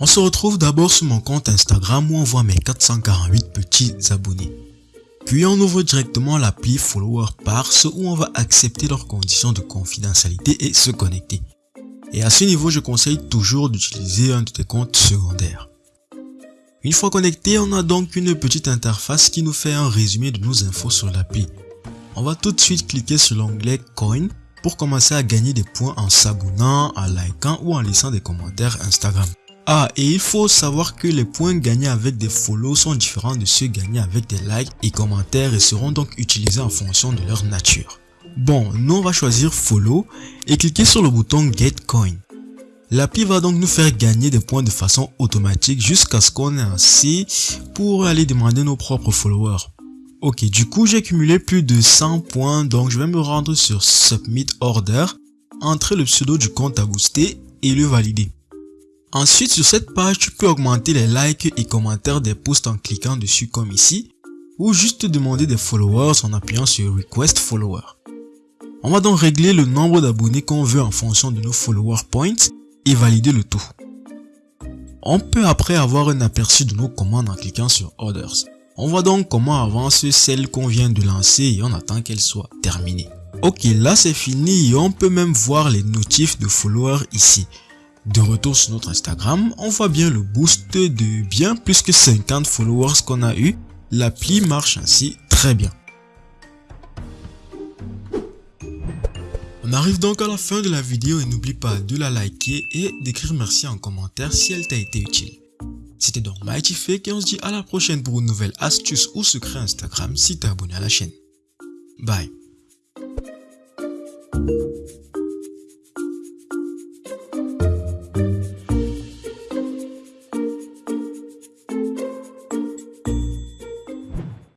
On se retrouve d'abord sur mon compte Instagram où on voit mes 448 petits abonnés. Puis on ouvre directement l'appli Follower Parse où on va accepter leurs conditions de confidentialité et se connecter. Et à ce niveau, je conseille toujours d'utiliser un de tes comptes secondaires. Une fois connecté, on a donc une petite interface qui nous fait un résumé de nos infos sur l'appli. On va tout de suite cliquer sur l'onglet Coin pour commencer à gagner des points en s'abonnant, en likant ou en laissant des commentaires Instagram. Ah, et il faut savoir que les points gagnés avec des follow sont différents de ceux gagnés avec des likes et commentaires et seront donc utilisés en fonction de leur nature. Bon, nous on va choisir follow et cliquer sur le bouton get coin. L'appli va donc nous faire gagner des points de façon automatique jusqu'à ce qu'on ait assez pour aller demander nos propres followers. Ok, du coup j'ai cumulé plus de 100 points donc je vais me rendre sur Submit Order, entrer le pseudo du compte à booster et le valider. Ensuite sur cette page tu peux augmenter les likes et commentaires des posts en cliquant dessus comme ici ou juste demander des followers en appuyant sur Request Follower. On va donc régler le nombre d'abonnés qu'on veut en fonction de nos follower points et valider le tout. On peut après avoir un aperçu de nos commandes en cliquant sur Orders. On voit donc comment avance celle qu'on vient de lancer et on attend qu'elle soit terminée. Ok, là c'est fini et on peut même voir les notifs de followers ici. De retour sur notre Instagram, on voit bien le boost de bien plus que 50 followers qu'on a eu. L'appli marche ainsi très bien. On arrive donc à la fin de la vidéo et n'oublie pas de la liker et d'écrire merci en commentaire si elle t'a été utile. C'était donc Mighty et on se dit à la prochaine pour une nouvelle astuce ou secret Instagram si t'es abonné à la chaîne. Bye